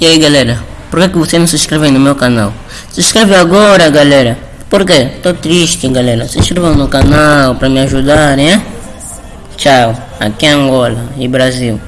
E aí galera, por que, você não se inscreve no meu canal? Se inscreve agora galera. Por quê? Tô triste galera. Se inscrevam no canal pra me ajudar, né? Tchau. Aqui é Angola e Brasil.